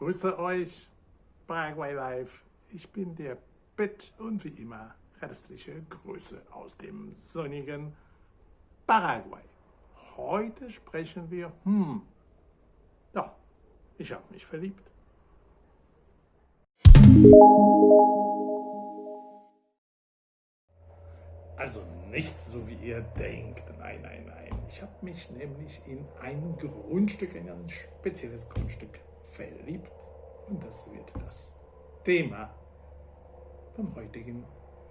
Grüße euch, Paraguay Live. Ich bin der Bett und wie immer herzliche Grüße aus dem sonnigen Paraguay. Heute sprechen wir, hm, doch, ich habe mich verliebt. Also nicht so wie ihr denkt, nein, nein, nein. Ich habe mich nämlich in ein Grundstück, in ein spezielles Grundstück verliebt und das wird das Thema vom heutigen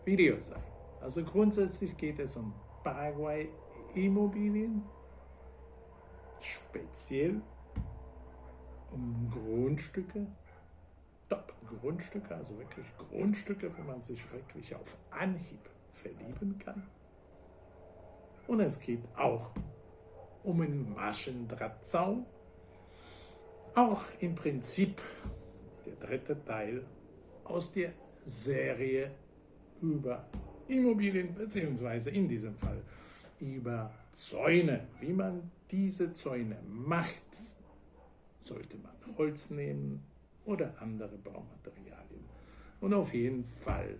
Video sein. Also grundsätzlich geht es um Paraguay Immobilien, speziell um Grundstücke, Top-Grundstücke, also wirklich Grundstücke, wo man sich wirklich auf Anhieb verlieben kann. Und es geht auch um einen Maschendrahtzaun, auch im Prinzip der dritte Teil aus der Serie über Immobilien, beziehungsweise in diesem Fall über Zäune. Wie man diese Zäune macht, sollte man Holz nehmen oder andere Baumaterialien. Und auf jeden Fall,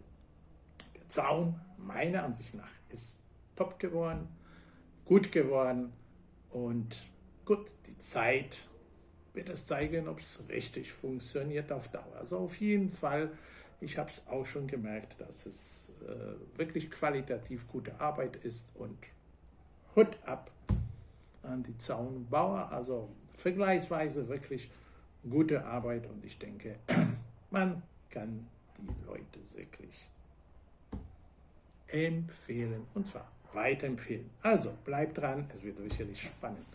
der Zaun, meiner Ansicht nach, ist top geworden, gut geworden und gut, die Zeit wird es zeigen, ob es richtig funktioniert auf Dauer. Also auf jeden Fall, ich habe es auch schon gemerkt, dass es äh, wirklich qualitativ gute Arbeit ist und Hut ab an die Zaunbauer, also vergleichsweise wirklich gute Arbeit und ich denke, man kann die Leute wirklich empfehlen und zwar weiterempfehlen. Also bleibt dran, es wird sicherlich spannend.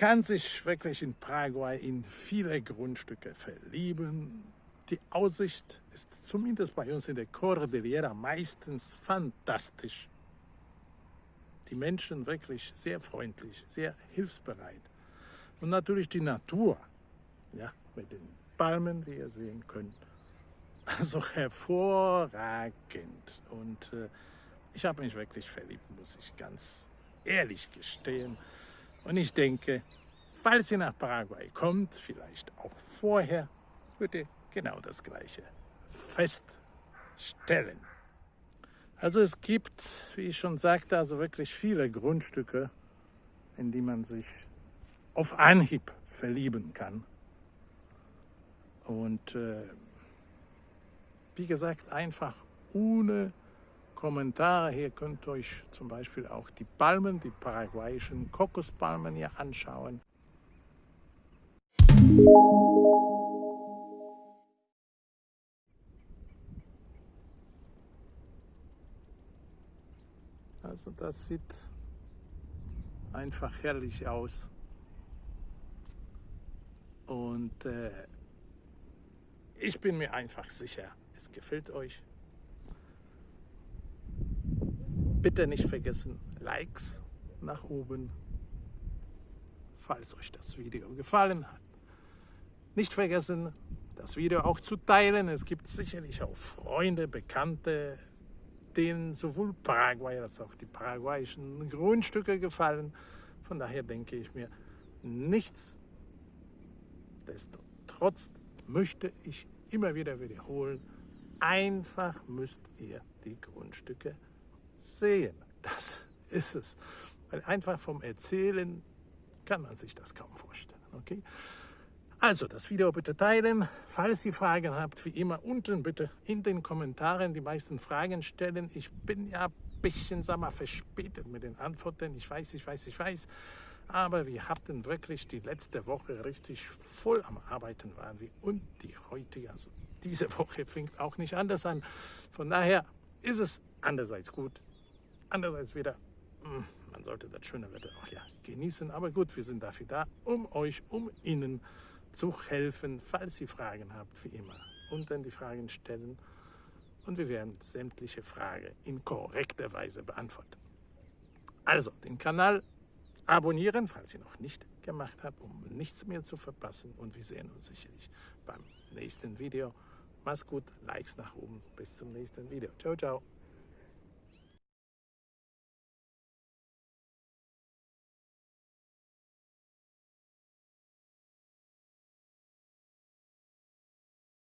Kann sich wirklich in Paraguay in viele Grundstücke verlieben. Die Aussicht ist zumindest bei uns in der Cordillera meistens fantastisch. Die Menschen wirklich sehr freundlich, sehr hilfsbereit. Und natürlich die Natur, ja, mit den Palmen, wie ihr sehen könnt. Also hervorragend. Und äh, ich habe mich wirklich verliebt, muss ich ganz ehrlich gestehen. Und ich denke, falls ihr nach Paraguay kommt, vielleicht auch vorher, wird ihr genau das Gleiche feststellen. Also es gibt, wie ich schon sagte, also wirklich viele Grundstücke, in die man sich auf Anhieb verlieben kann. Und äh, wie gesagt, einfach ohne Kommentare. Hier könnt ihr euch zum Beispiel auch die Palmen, die paraguayischen Kokospalmen hier anschauen. Also das sieht einfach herrlich aus. Und äh, ich bin mir einfach sicher, es gefällt euch. Bitte nicht vergessen, Likes nach oben, falls euch das Video gefallen hat. Nicht vergessen, das Video auch zu teilen. Es gibt sicherlich auch Freunde, Bekannte, denen sowohl Paraguay als auch die paraguayischen Grundstücke gefallen. Von daher denke ich mir, nichts destotrotz möchte ich immer wieder wiederholen, einfach müsst ihr die Grundstücke sehen. Das ist es. Weil einfach vom Erzählen kann man sich das kaum vorstellen. Okay? Also das Video bitte teilen. Falls ihr Fragen habt, wie immer unten bitte in den Kommentaren die meisten Fragen stellen. Ich bin ja ein bisschen sag mal, verspätet mit den Antworten. Ich weiß, ich weiß, ich weiß. Aber wir hatten wirklich die letzte Woche richtig voll am Arbeiten waren wir. Und die heutige, also diese Woche fängt auch nicht anders an. Von daher ist es andererseits gut, andererseits wieder, hm, man sollte das schöne Wetter auch ja genießen. Aber gut, wir sind dafür da, um euch, um Ihnen zu helfen, falls ihr Fragen habt, wie immer. Unten die Fragen stellen und wir werden sämtliche Fragen in korrekter Weise beantworten. Also, den Kanal abonnieren, falls ihr noch nicht gemacht habt, um nichts mehr zu verpassen. Und wir sehen uns sicherlich beim nächsten Video. Mach's gut, Likes nach oben. Bis zum nächsten Video. Ciao, ciao.